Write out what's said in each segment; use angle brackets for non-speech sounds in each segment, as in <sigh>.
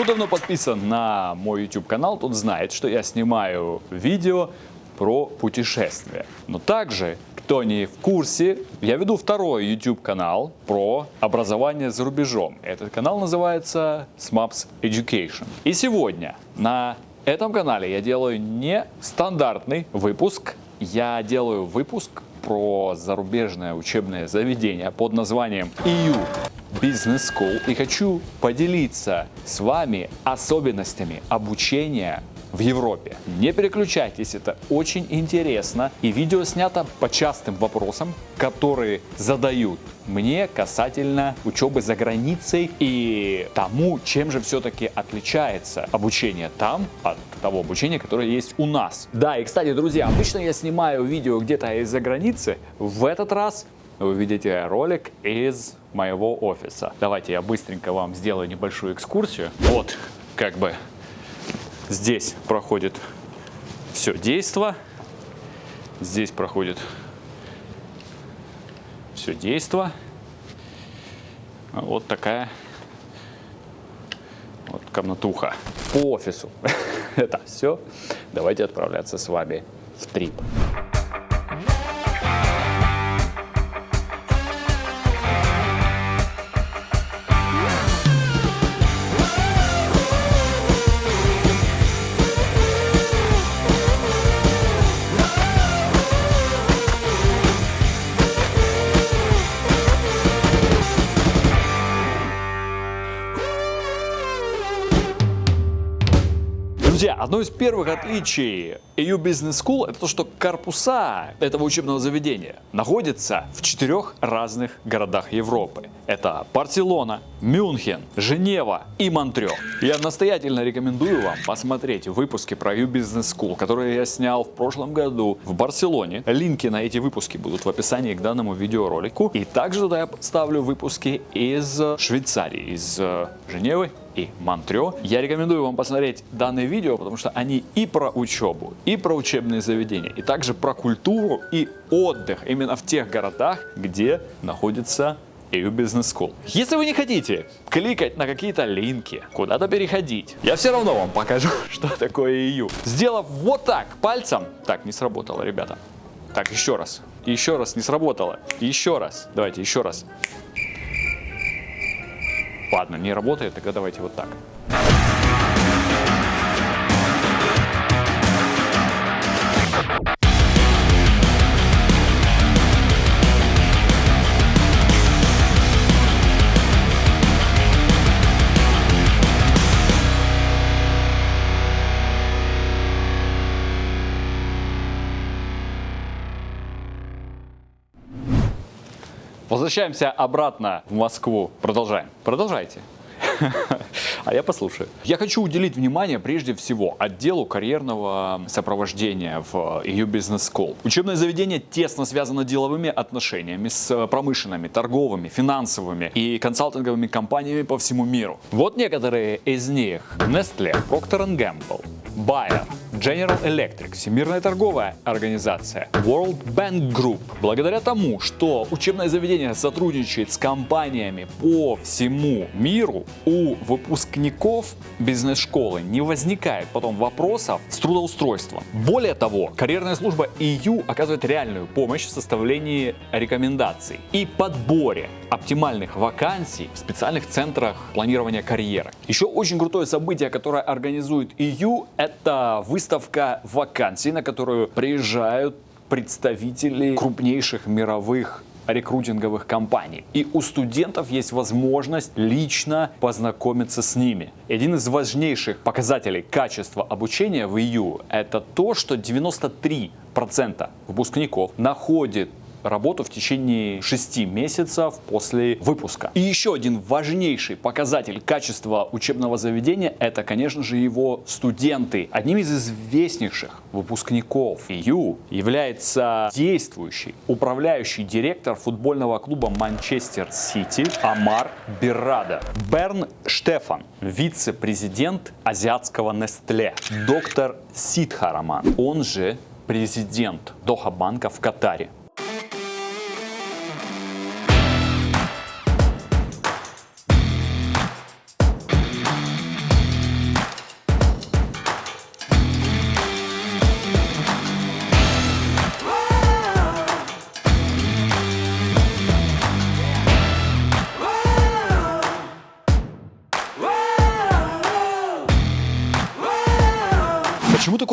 Кто давно подписан на мой YouTube канал, тот знает, что я снимаю видео про путешествия. Но также, кто не в курсе, я веду второй YouTube канал про образование за рубежом. Этот канал называется SMAPS Education. И сегодня на этом канале я делаю не стандартный выпуск, я делаю выпуск про зарубежное учебное заведение под названием EU Business School и хочу поделиться с вами особенностями обучения в Европе. Не переключайтесь, это очень интересно. И видео снято по частым вопросам, которые задают мне касательно учебы за границей и тому, чем же все-таки отличается обучение там от того обучения, которое есть у нас. Да, и кстати, друзья, обычно я снимаю видео где-то из-за границы. В этот раз вы увидите ролик из моего офиса. Давайте я быстренько вам сделаю небольшую экскурсию. Вот, как бы Здесь проходит все действо. Здесь проходит все действо. Вот такая вот комнатуха по офису. <laughs> Это все. Давайте отправляться с вами в трип. Друзья, одно из первых отличий EU Business School это то, что корпуса этого учебного заведения находятся в четырех разных городах Европы. Это Барселона, Мюнхен, Женева и Монтрео. Я настоятельно рекомендую вам посмотреть выпуски про EU Business School, которые я снял в прошлом году в Барселоне. Линки на эти выпуски будут в описании к данному видеоролику. И также туда я ставлю выпуски из Швейцарии, из э, Женевы и Монтрео. Я рекомендую вам посмотреть данные видео, потому что они и про учебу, и про учебные заведения, и также про культуру и отдых именно в тех городах, где находится EU Business School. Если вы не хотите кликать на какие-то линки, куда-то переходить, я все равно вам покажу, <laughs> что такое EU. Сделав вот так пальцем, так, не сработало, ребята. Так, еще раз, еще раз, не сработало, еще раз, давайте еще раз. Ладно, не работает, тогда давайте вот так. Возвращаемся обратно в Москву. Продолжаем. Продолжайте. <laughs> А я послушаю. Я хочу уделить внимание прежде всего отделу карьерного сопровождения в EU Business School. Учебное заведение тесно связано деловыми отношениями с промышленными, торговыми, финансовыми и консалтинговыми компаниями по всему миру. Вот некоторые из них. Nestle, Procter Gamble, Bayer, General Electric, Всемирная торговая организация, World Bank Group. Благодаря тому, что учебное заведение сотрудничает с компаниями по всему миру, у выпускников бизнес-школы не возникает потом вопросов с трудоустройством. Более того, карьерная служба EU оказывает реальную помощь в составлении рекомендаций и подборе оптимальных вакансий в специальных центрах планирования карьеры. Еще очень крутое событие, которое организует EU, это выставка вакансий, на которую приезжают представители крупнейших мировых рекрутинговых компаний. И у студентов есть возможность лично познакомиться с ними. Один из важнейших показателей качества обучения в EU это то, что 93% выпускников находит работу в течение 6 месяцев после выпуска. И еще один важнейший показатель качества учебного заведения это, конечно же, его студенты. Одним из известнейших выпускников EU является действующий управляющий директор футбольного клуба Манчестер Сити Амар Биррада. Берн Штефан, вице-президент азиатского Нестле. Доктор Сидхараман, он же президент Доха банка в Катаре.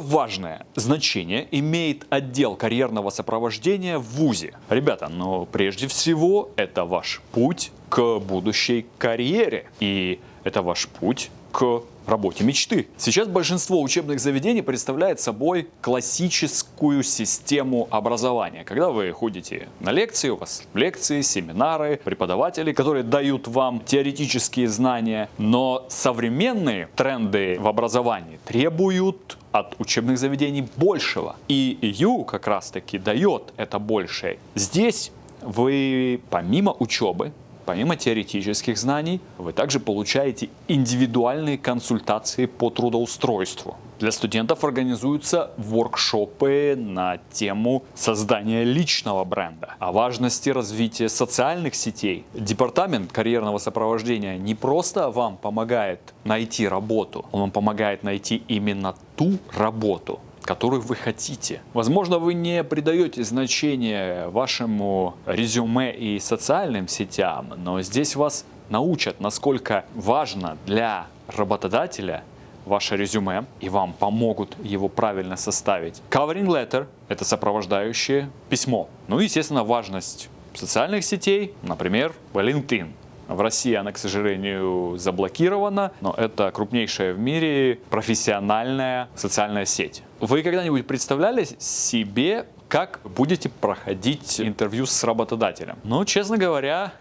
Важное значение имеет отдел карьерного сопровождения в ВУЗе? Ребята, но прежде всего это ваш путь к будущей карьере. И это ваш путь к работе мечты. Сейчас большинство учебных заведений представляет собой классическую систему образования. Когда вы ходите на лекции, у вас лекции, семинары, преподаватели, которые дают вам теоретические знания, но современные тренды в образовании требуют от учебных заведений большего. И ю как раз таки дает это большее. Здесь вы помимо учебы Помимо теоретических знаний, вы также получаете индивидуальные консультации по трудоустройству. Для студентов организуются воркшопы на тему создания личного бренда, о важности развития социальных сетей. Департамент карьерного сопровождения не просто вам помогает найти работу, он вам помогает найти именно ту работу, которых вы хотите. Возможно, вы не придаете значение вашему резюме и социальным сетям, но здесь вас научат, насколько важно для работодателя ваше резюме и вам помогут его правильно составить. Covering letter – это сопровождающее письмо. Ну и, естественно, важность социальных сетей, например, LinkedIn. В России она, к сожалению, заблокирована, но это крупнейшая в мире профессиональная социальная сеть. Вы когда-нибудь представляли себе, как будете проходить интервью с работодателем? Ну, честно говоря,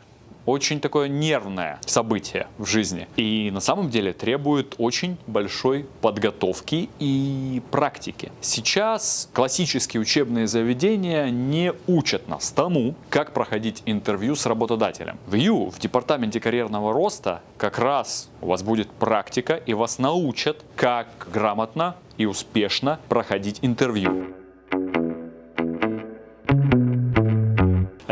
очень такое нервное событие в жизни. И на самом деле требует очень большой подготовки и практики. Сейчас классические учебные заведения не учат нас тому, как проходить интервью с работодателем. В Ю, в департаменте карьерного роста, как раз у вас будет практика и вас научат, как грамотно и успешно проходить интервью.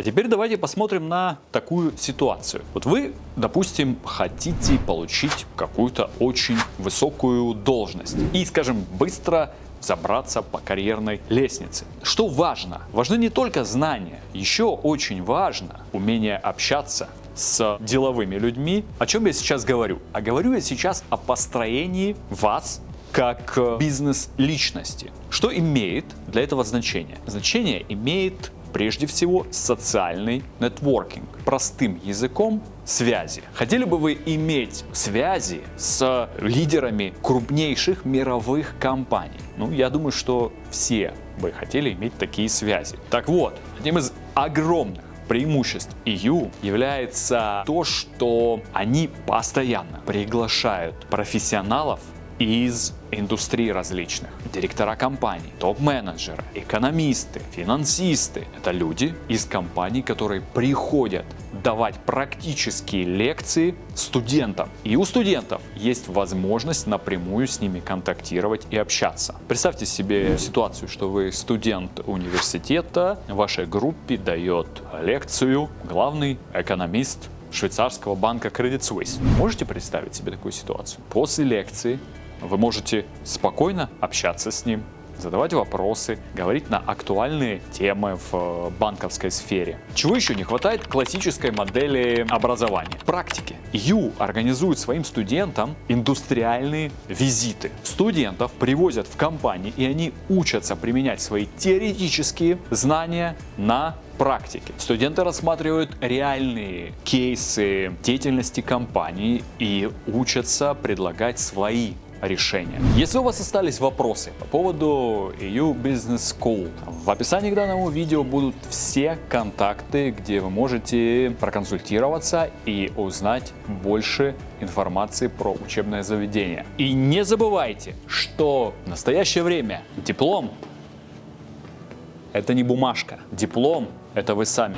Теперь давайте посмотрим на такую ситуацию. Вот вы, допустим, хотите получить какую-то очень высокую должность и, скажем, быстро забраться по карьерной лестнице. Что важно? Важны не только знания, еще очень важно умение общаться с деловыми людьми. О чем я сейчас говорю? А говорю я сейчас о построении вас как бизнес-личности. Что имеет для этого значение? Значение имеет прежде всего социальный нетворкинг. Простым языком связи. Хотели бы вы иметь связи с лидерами крупнейших мировых компаний? Ну, я думаю, что все бы хотели иметь такие связи. Так вот, одним из огромных преимуществ EU является то, что они постоянно приглашают профессионалов из индустрий различных. Директора компаний, топ-менеджеры, экономисты, финансисты. Это люди из компаний, которые приходят давать практические лекции студентам. И у студентов есть возможность напрямую с ними контактировать и общаться. Представьте себе ситуацию, что вы студент университета, в вашей группе дает лекцию главный экономист швейцарского банка Credit Suisse. Можете представить себе такую ситуацию? После лекции вы можете спокойно общаться с ним, задавать вопросы, говорить на актуальные темы в э, банковской сфере. Чего еще не хватает классической модели образования? Практики. Ю организует своим студентам индустриальные визиты. Студентов привозят в компании, и они учатся применять свои теоретические знания на практике. Студенты рассматривают реальные кейсы деятельности компании и учатся предлагать свои решения. Если у вас остались вопросы по поводу EU Business School, в описании к данному видео будут все контакты, где вы можете проконсультироваться и узнать больше информации про учебное заведение. И не забывайте, что в настоящее время диплом это не бумажка. Диплом это вы сами.